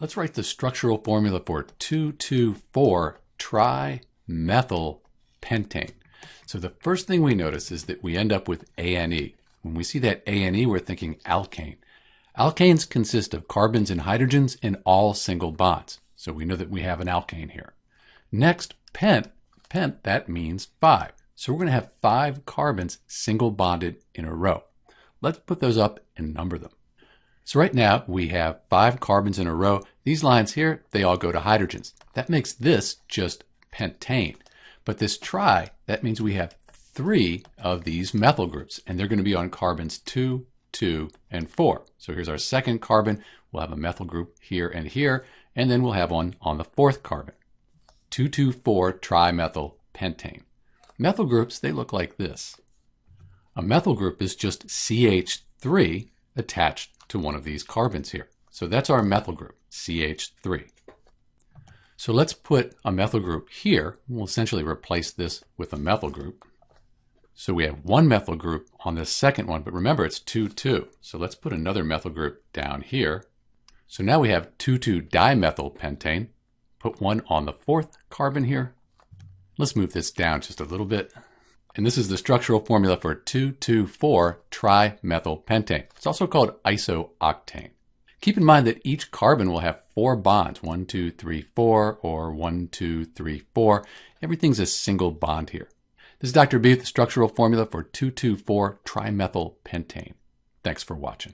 let's write the structural formula for 2,2,4 pentane. So the first thing we notice is that we end up with ANE. When we see that ANE, we're thinking alkane. Alkanes consist of carbons and hydrogens in all single bonds. So we know that we have an alkane here. Next, pent. Pent, that means five. So we're going to have five carbons single bonded in a row. Let's put those up and number them. So right now we have five carbons in a row. These lines here, they all go to hydrogens. That makes this just pentane. But this tri, that means we have three of these methyl groups, and they're going to be on carbons 2, 2, and 4. So here's our second carbon. We'll have a methyl group here and here, and then we'll have one on the fourth carbon. 2,2,4 pentane. Methyl groups, they look like this. A methyl group is just CH3 attached to one of these carbons here. So that's our methyl group, CH3. So let's put a methyl group here. We'll essentially replace this with a methyl group. So we have one methyl group on this second one, but remember it's 2,2. So let's put another methyl group down here. So now we have 2,2-dimethyl pentane. Put one on the fourth carbon here. Let's move this down just a little bit. And this is the structural formula for 2,2,4-trimethylpentane. It's also called isooctane. Keep in mind that each carbon will have four bonds, one, two, three, four, or one, two, three, four. Everything's a single bond here. This is Dr. B with the structural formula for 2,2,4-trimethylpentane. Thanks for watching.